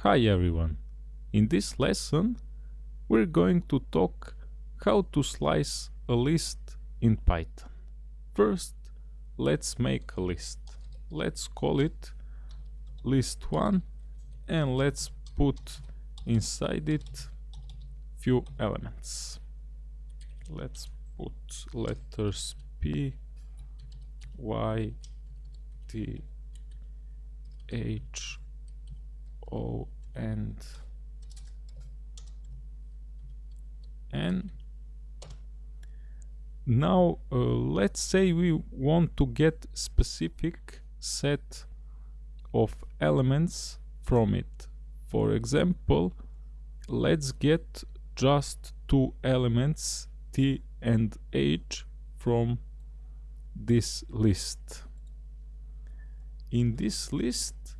Hi everyone! In this lesson we're going to talk how to slice a list in Python. First let's make a list. Let's call it list1 and let's put inside it few elements. Let's put letters P, Y, T, H, O, and N. Now uh, let's say we want to get specific set of elements from it. For example, let's get just two elements T and H from this list. In this list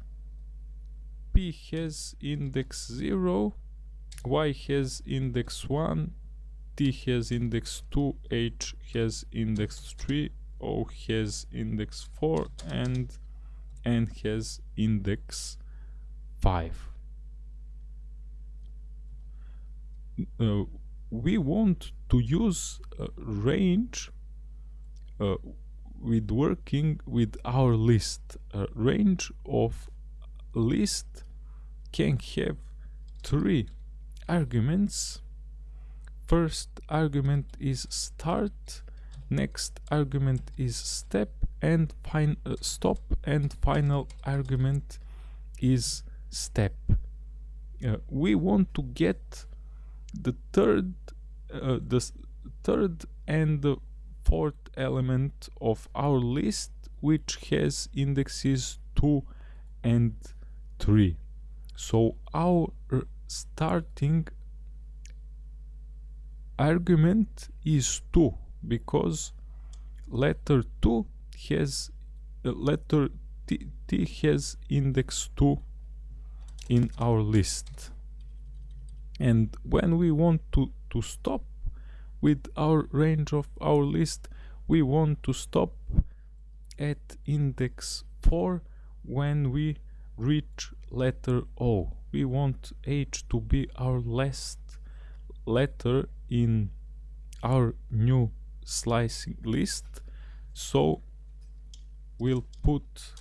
P has index 0, Y has index 1, T has index 2, H has index 3, O has index 4 and N has index 5. Uh, we want to use range uh, with working with our list. A range of list can have three arguments. First argument is start, next argument is step and fin uh, stop and final argument is step. Uh, we want to get the third uh, the third and the fourth element of our list which has indexes 2 and 3 so our starting argument is 2 because letter 2 has uh, letter t, t has index 2 in our list. And when we want to to stop with our range of our list we want to stop at index 4 when we reach letter O. We want H to be our last letter in our new slicing list so we'll put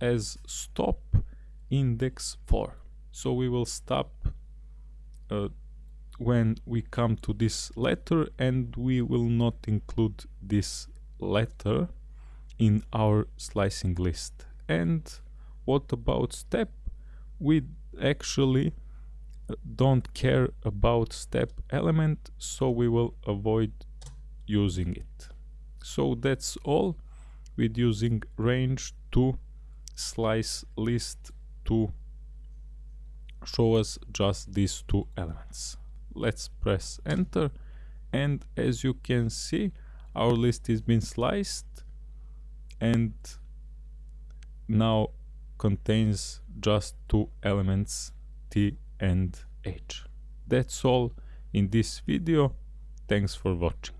as stop index 4 so we will stop uh, when we come to this letter and we will not include this letter in our slicing list. And what about step? We actually don't care about step element so we will avoid using it. So that's all with using range to slice list to show us just these two elements let's press enter and as you can see our list has been sliced and now contains just two elements T and H. That's all in this video. Thanks for watching.